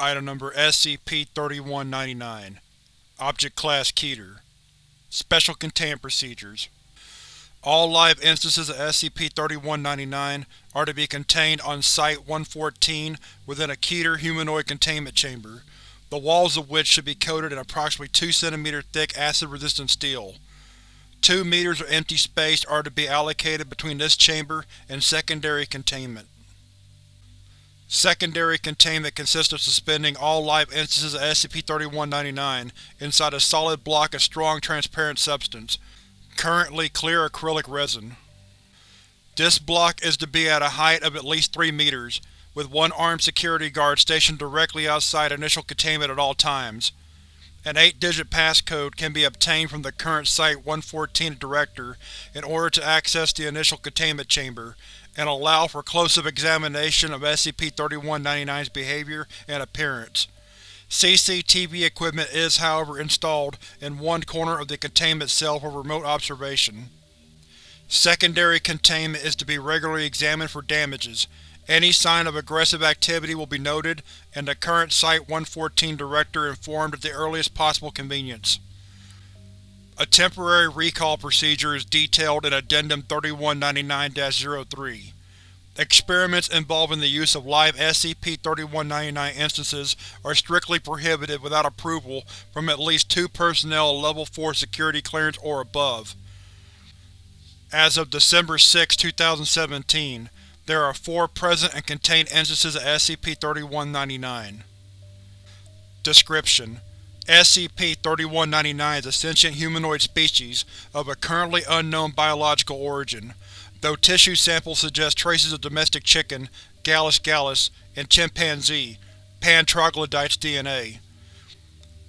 Item Number SCP-3199 Object Class Keter Special Containment Procedures All live instances of SCP-3199 are to be contained on Site-114 within a Keter humanoid containment chamber, the walls of which should be coated in approximately 2 cm thick acid-resistant steel. Two meters of empty space are to be allocated between this chamber and secondary containment. Secondary containment consists of suspending all live instances of SCP-3199 inside a solid block of strong transparent substance, currently clear acrylic resin. This block is to be at a height of at least 3 meters, with one armed security guard stationed directly outside initial containment at all times. An 8-digit passcode can be obtained from the current Site-114 Director in order to access the initial containment chamber, and allow for close-up examination of SCP-3199's behavior and appearance. CCTV equipment is, however, installed in one corner of the containment cell for remote observation. Secondary containment is to be regularly examined for damages. Any sign of aggressive activity will be noted, and the current Site-114 Director informed at the earliest possible convenience. A temporary recall procedure is detailed in Addendum 3199-03. Experiments involving the use of live SCP-3199 instances are strictly prohibited without approval from at least two personnel Level 4 security clearance or above. As of December 6, 2017, there are four present and contained instances of SCP-3199. Description: SCP-3199 is a sentient humanoid species of a currently unknown biological origin, though tissue samples suggest traces of domestic chicken, Gallus gallus, and chimpanzee, Pan troglodytes DNA.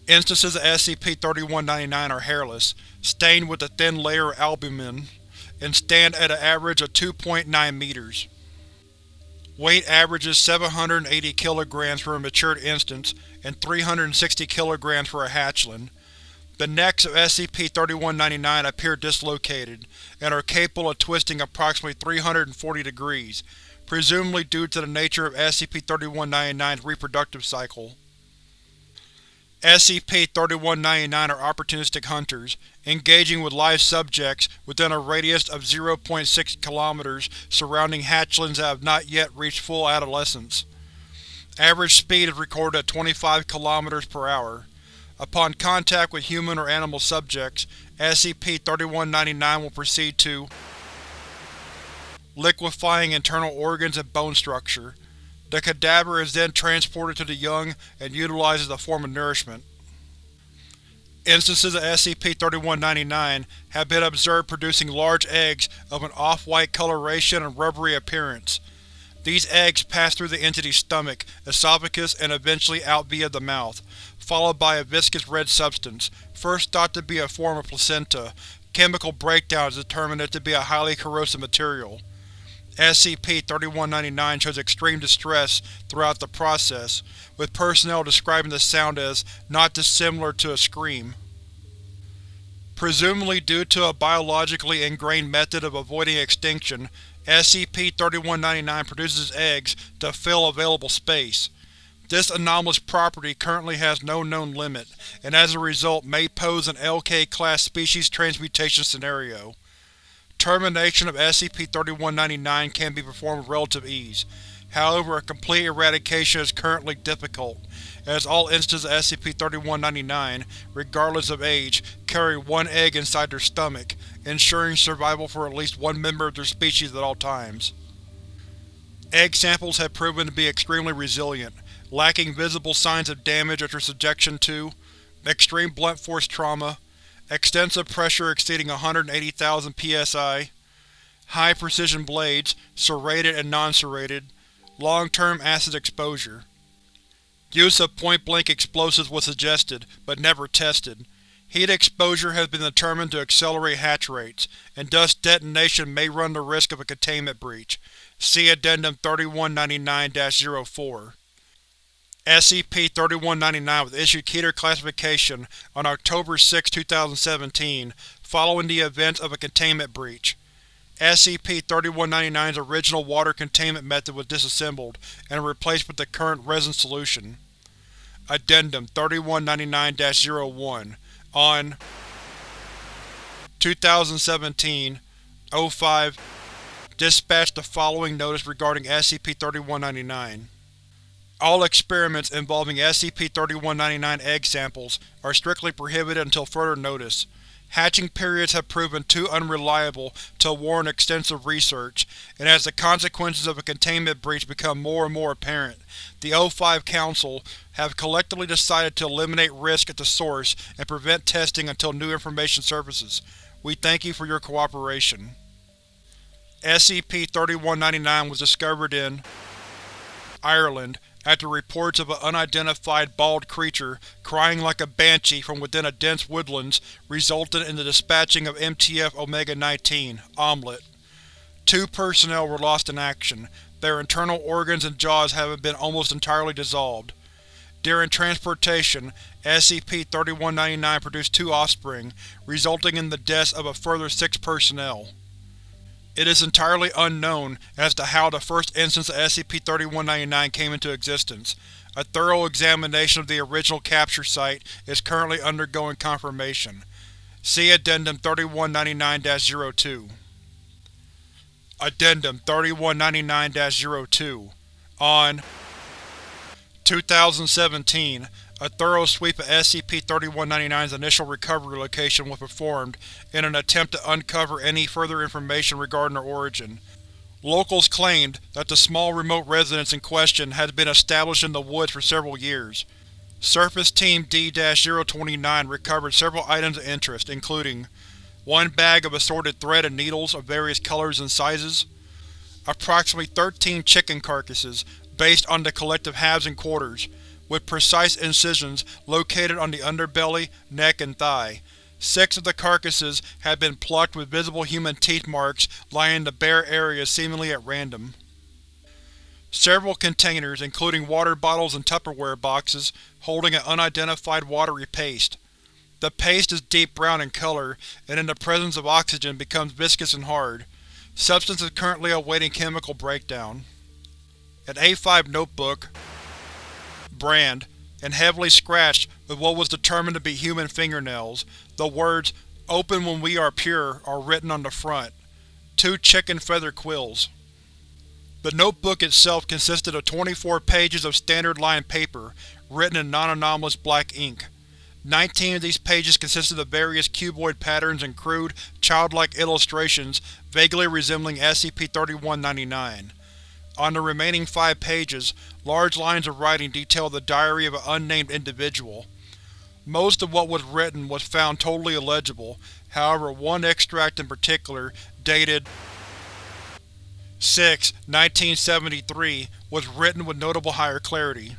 Instances of SCP-3199 are hairless, stained with a thin layer of albumin, and stand at an average of 2.9 meters. Weight averages 780 kg for a matured instance and 360 kg for a hatchling. The necks of SCP-3199 appear dislocated, and are capable of twisting approximately 340 degrees, presumably due to the nature of SCP-3199's reproductive cycle. SCP-3199 are opportunistic hunters, engaging with live subjects within a radius of 0.6 km surrounding hatchlings that have not yet reached full adolescence. Average speed is recorded at 25 km per hour. Upon contact with human or animal subjects, SCP-3199 will proceed to liquefying internal organs and bone structure. The cadaver is then transported to the young and utilized as a form of nourishment. Instances of SCP-3199 have been observed producing large eggs of an off-white coloration and rubbery appearance. These eggs pass through the entity's stomach, esophagus, and eventually out via the mouth, followed by a viscous red substance, first thought to be a form of placenta. Chemical breakdown has determined it to be a highly corrosive material. SCP-3199 shows extreme distress throughout the process, with personnel describing the sound as not dissimilar to a scream. Presumably due to a biologically ingrained method of avoiding extinction, SCP-3199 produces eggs to fill available space. This anomalous property currently has no known limit, and as a result may pose an LK-class species transmutation scenario. Termination of SCP-3199 can be performed with relative ease. However, a complete eradication is currently difficult, as all instances of SCP-3199, regardless of age, carry one egg inside their stomach, ensuring survival for at least one member of their species at all times. Egg samples have proven to be extremely resilient, lacking visible signs of damage after subjection to extreme blunt force trauma, extensive pressure exceeding 180,000 psi, high-precision blades, serrated and non-serrated, long-term acid exposure. Use of point-blank explosives was suggested, but never tested. Heat exposure has been determined to accelerate hatch rates, and thus detonation may run the risk of a containment breach. See Addendum 3199-04. SCP-3199 was issued Keter classification on October 6, 2017, following the events of a containment breach. SCP-3199's original water containment method was disassembled and replaced with the current resin solution. Addendum 3199-01 On 2017 05 Dispatch the following notice regarding SCP-3199. All experiments involving SCP-3199 egg samples are strictly prohibited until further notice. Hatching periods have proven too unreliable to warrant extensive research, and as the consequences of a containment breach become more and more apparent, the O5 Council have collectively decided to eliminate risk at the source and prevent testing until new information surfaces. We thank you for your cooperation. SCP-3199 was discovered in Ireland after reports of an unidentified bald creature crying like a banshee from within a dense woodlands resulted in the dispatching of MTF Omega-19 Omelette. Two personnel were lost in action, their internal organs and jaws having been almost entirely dissolved. During transportation, SCP-3199 produced two offspring, resulting in the deaths of a further six personnel. It is entirely unknown as to how the first instance of SCP-3199 came into existence. A thorough examination of the original capture site is currently undergoing confirmation. See Addendum 3199-02. Addendum 3199-02 On 2017, a thorough sweep of SCP-3199's initial recovery location was performed in an attempt to uncover any further information regarding their origin. Locals claimed that the small remote residence in question had been established in the woods for several years. Surface Team D-029 recovered several items of interest, including one bag of assorted thread and needles of various colors and sizes, approximately 13 chicken carcasses based on the collective halves and quarters, with precise incisions located on the underbelly, neck, and thigh. Six of the carcasses had been plucked with visible human teeth marks lying in the bare areas seemingly at random. Several containers, including water bottles and Tupperware boxes, holding an unidentified watery paste. The paste is deep brown in color, and in the presence of oxygen becomes viscous and hard. Substance is currently awaiting chemical breakdown. An A5 notebook, brand, and heavily scratched with what was determined to be human fingernails. The words, Open when we are pure, are written on the front. Two chicken feather quills. The notebook itself consisted of 24 pages of standard lined paper, written in non-anomalous black ink. Nineteen of these pages consisted of various cuboid patterns and crude, childlike illustrations vaguely resembling SCP-3199. On the remaining five pages, large lines of writing detail the diary of an unnamed individual. Most of what was written was found totally illegible, however one extract in particular, dated 6-1973, was written with notable higher clarity.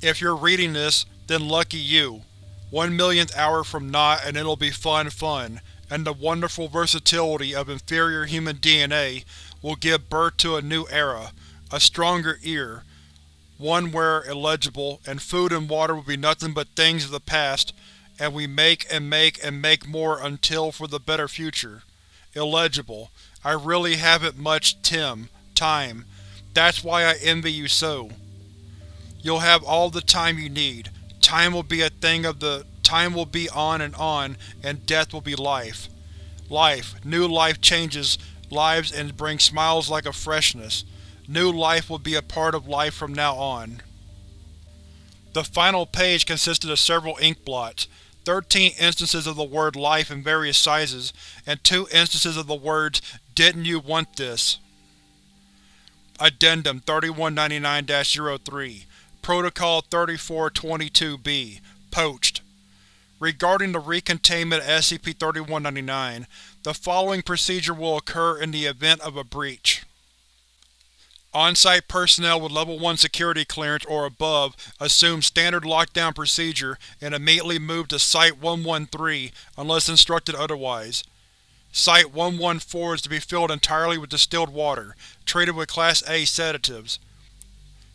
If you're reading this, then lucky you. One millionth hour from not and it'll be fun fun, and the wonderful versatility of inferior human DNA will give birth to a new era, a stronger ear, one where illegible, and food and water will be nothing but things of the past, and we make and make and make more until for the better future. Illegible. I really haven't much Tim, time. That's why I envy you so. You'll have all the time you need. Time will be a thing of the… Time will be on and on, and death will be life. Life, new life changes lives and brings smiles like a freshness. New life will be a part of life from now on. The final page consisted of several ink blots, 13 instances of the word life in various sizes, and two instances of the words Didn't you want this? Addendum 3199-03 Protocol 3422-B Poached Regarding the recontainment of SCP-3199, the following procedure will occur in the event of a breach. On-site personnel with Level 1 security clearance or above assume standard lockdown procedure and immediately move to Site-113 unless instructed otherwise. Site-114 is to be filled entirely with distilled water, treated with Class A sedatives.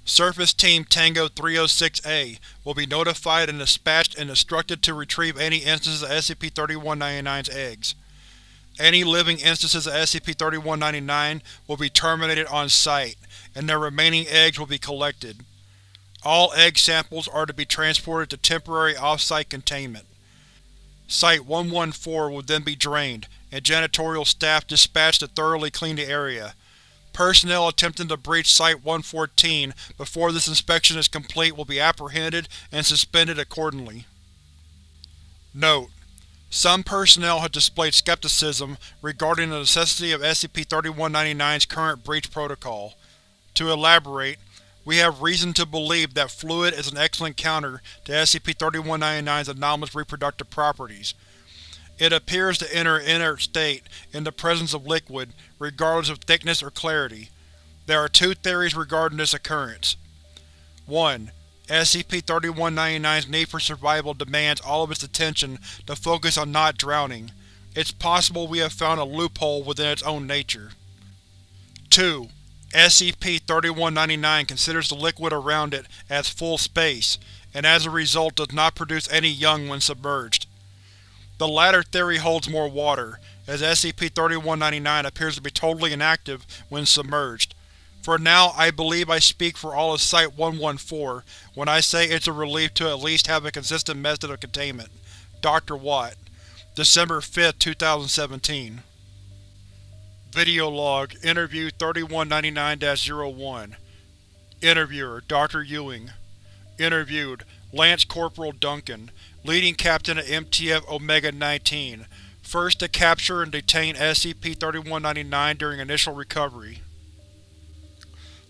Surface Team Tango 306-A will be notified and dispatched and instructed to retrieve any instances of SCP-3199's eggs. Any living instances of SCP-3199 will be terminated on site, and their remaining eggs will be collected. All egg samples are to be transported to temporary off-site containment. Site-114 will then be drained, and janitorial staff dispatched to thoroughly clean the area. Personnel attempting to breach Site-114 before this inspection is complete will be apprehended and suspended accordingly. Note: Some personnel have displayed skepticism regarding the necessity of SCP-3199's current breach protocol. To elaborate, we have reason to believe that fluid is an excellent counter to SCP-3199's anomalous reproductive properties. It appears to enter an inert state in the presence of liquid, regardless of thickness or clarity. There are two theories regarding this occurrence. 1. SCP-3199's need for survival demands all of its attention to focus on not drowning. It's possible we have found a loophole within its own nature. 2. SCP-3199 considers the liquid around it as full space, and as a result does not produce any young when submerged. The latter theory holds more water, as SCP-3199 appears to be totally inactive when submerged. For now, I believe I speak for all of Site-114 when I say it's a relief to at least have a consistent method of containment. Dr. Watt December 5, 2017 Video log Interview 3199-01 Interviewer Dr. Ewing Interviewed Lance Corporal Duncan, Leading Captain of MTF Omega-19, first to capture and detain SCP-3199 during initial recovery.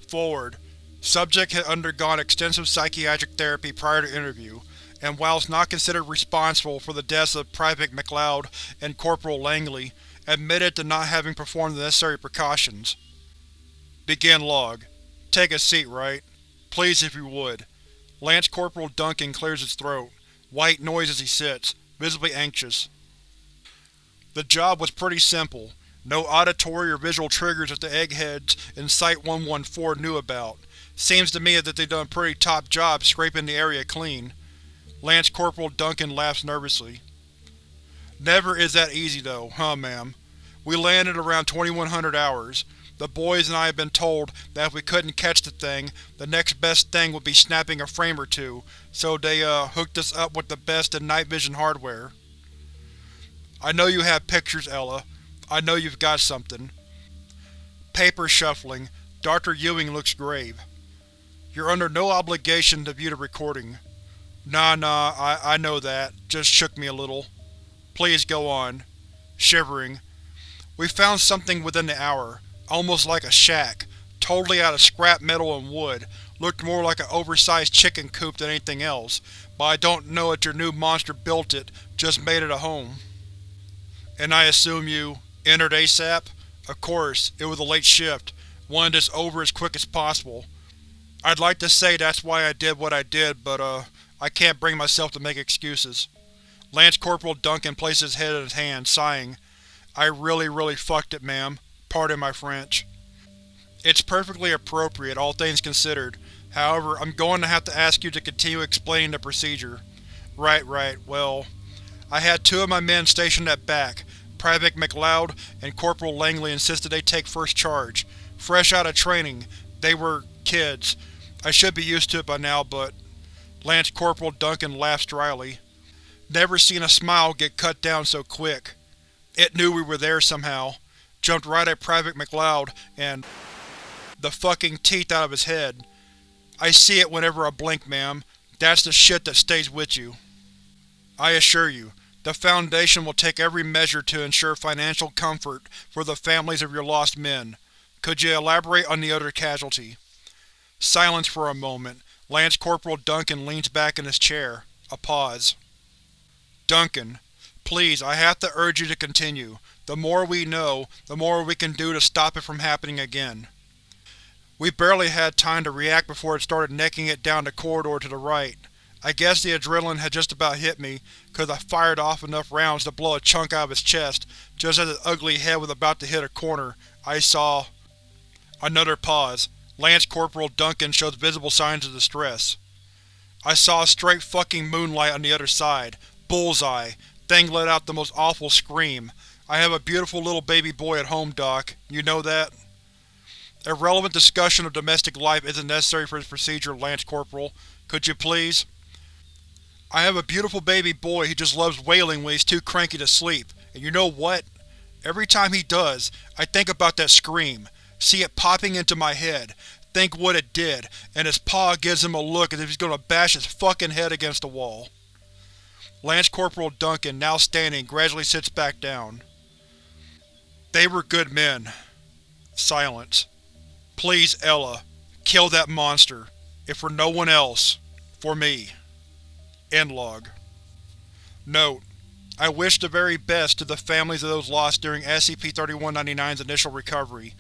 Forward. Subject had undergone extensive psychiatric therapy prior to interview, and whilst not considered responsible for the deaths of Private McLeod and Corporal Langley, admitted to not having performed the necessary precautions. Begin log. Take a seat, right? Please if you would. Lance Corporal Duncan clears his throat. White noise as he sits, visibly anxious. The job was pretty simple. No auditory or visual triggers that the eggheads in Site-114 knew about. Seems to me that they've done a pretty top job scraping the area clean. Lance Corporal Duncan laughs nervously. Never is that easy though, huh ma'am? We landed around 2100 hours. The boys and I have been told that if we couldn't catch the thing, the next best thing would be snapping a frame or two, so they, uh, hooked us up with the best in night vision hardware. I know you have pictures, Ella. I know you've got something. Paper shuffling. Dr. Ewing looks grave. You're under no obligation to view the recording. Nah, nah, I, I know that. Just shook me a little. Please go on. Shivering. We found something within the hour, almost like a shack, totally out of scrap metal and wood, looked more like an oversized chicken coop than anything else, but I don't know if your new monster built it, just made it a home. And I assume you entered ASAP? Of course, it was a late shift, wanted this over as quick as possible. I'd like to say that's why I did what I did, but uh, I can't bring myself to make excuses. Lance Corporal Duncan placed his head in his hand, sighing. I really, really fucked it, ma'am. Pardon my French. It's perfectly appropriate, all things considered. However, I'm going to have to ask you to continue explaining the procedure. Right, right, well… I had two of my men stationed at back. Private McLeod and Corporal Langley insisted they take first charge. Fresh out of training, they were kids. I should be used to it by now, but… Lance Corporal Duncan laughs dryly. Never seen a smile get cut down so quick. It knew we were there somehow. Jumped right at Private McLeod and the fucking teeth out of his head. I see it whenever I blink, ma'am. That's the shit that stays with you. I assure you, the Foundation will take every measure to ensure financial comfort for the families of your lost men. Could you elaborate on the other casualty? Silence for a moment. Lance Corporal Duncan leans back in his chair. A pause. Duncan, please, I have to urge you to continue. The more we know, the more we can do to stop it from happening again. We barely had time to react before it started necking it down the corridor to the right. I guess the adrenaline had just about hit me, cause I fired off enough rounds to blow a chunk out of its chest. Just as its ugly head was about to hit a corner, I saw… Another pause. Lance Corporal Duncan shows visible signs of distress. I saw a straight fucking moonlight on the other side. Bullseye. Thing let out the most awful scream. I have a beautiful little baby boy at home, Doc. You know that? Irrelevant discussion of domestic life isn't necessary for this procedure, Lance Corporal. Could you please? I have a beautiful baby boy who just loves wailing when he's too cranky to sleep, and you know what? Every time he does, I think about that scream, see it popping into my head, think what it did, and his paw gives him a look as if he's gonna bash his fucking head against the wall. Lance Corporal Duncan, now standing, gradually sits back down. They were good men. Silence. Please, Ella, kill that monster. If for no one else, for me. End log. Note: I wish the very best to the families of those lost during SCP-3199's initial recovery.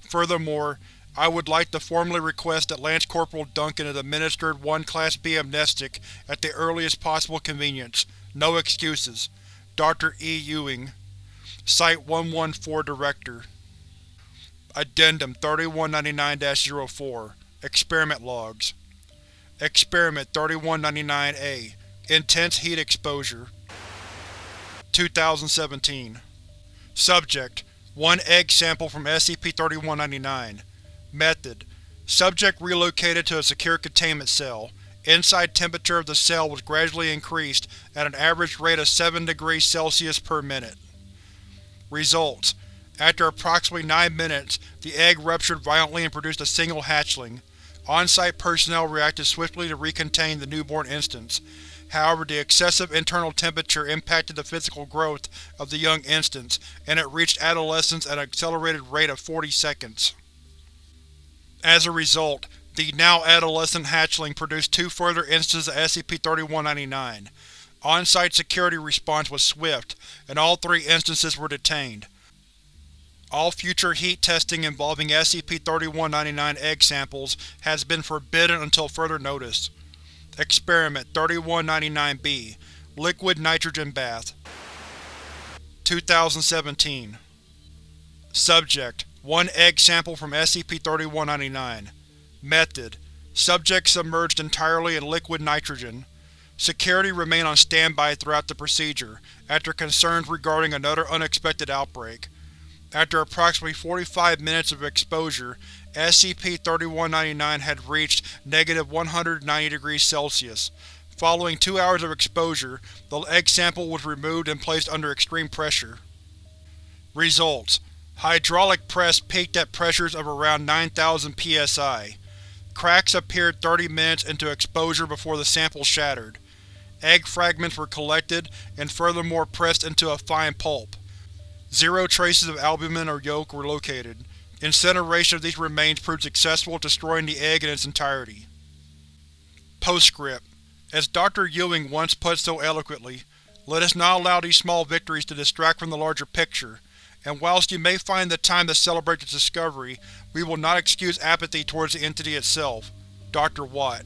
Furthermore, I would like to formally request that Lance Corporal Duncan is administered one Class B amnestic at the earliest possible convenience. No excuses. Dr. E. Ewing Site-114 Director. Addendum 3199-04 Experiment Logs. Experiment 3199-A Intense Heat Exposure. 2017 Subject: One egg sample from SCP-3199 Method: Subject relocated to a secure containment cell. Inside temperature of the cell was gradually increased at an average rate of 7 degrees Celsius per minute. Results: After approximately 9 minutes, the egg ruptured violently and produced a single hatchling. On-site personnel reacted swiftly to recontain the newborn instance. However, the excessive internal temperature impacted the physical growth of the young instance, and it reached adolescence at an accelerated rate of 40 seconds. As a result, the now-adolescent hatchling produced two further instances of SCP-3199. On-site security response was swift, and all three instances were detained. All future heat testing involving SCP-3199 egg samples has been forbidden until further notice. Experiment 3199-B Liquid Nitrogen Bath 2017 Subject: One egg sample from SCP-3199 Method: Subject submerged entirely in liquid nitrogen. Security remained on standby throughout the procedure, after concerns regarding another unexpected outbreak. After approximately 45 minutes of exposure, SCP-3199 had reached negative 190 degrees Celsius. Following two hours of exposure, the egg sample was removed and placed under extreme pressure. Results: Hydraulic press peaked at pressures of around 9000 psi. Cracks appeared 30 minutes into exposure before the sample shattered. Egg fragments were collected and furthermore pressed into a fine pulp. Zero traces of albumin or yolk were located. Incineration of these remains proved successful destroying the egg in its entirety. Postscript: As Dr. Ewing once put so eloquently, let us not allow these small victories to distract from the larger picture, and whilst you may find the time to celebrate this discovery, we will not excuse apathy towards the entity itself. Dr. Watt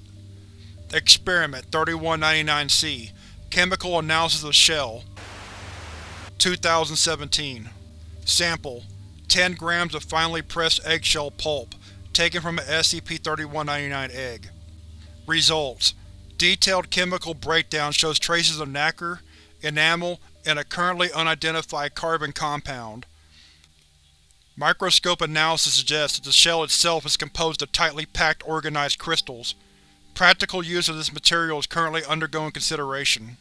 Experiment 3199-C Chemical Analysis of Shell 2017 Sample: 10 grams of finely pressed eggshell pulp, taken from an SCP-3199 egg. Results: Detailed chemical breakdown shows traces of nacre, enamel, and a currently unidentified carbon compound. Microscope analysis suggests that the shell itself is composed of tightly packed organized crystals. Practical use of this material is currently undergoing consideration.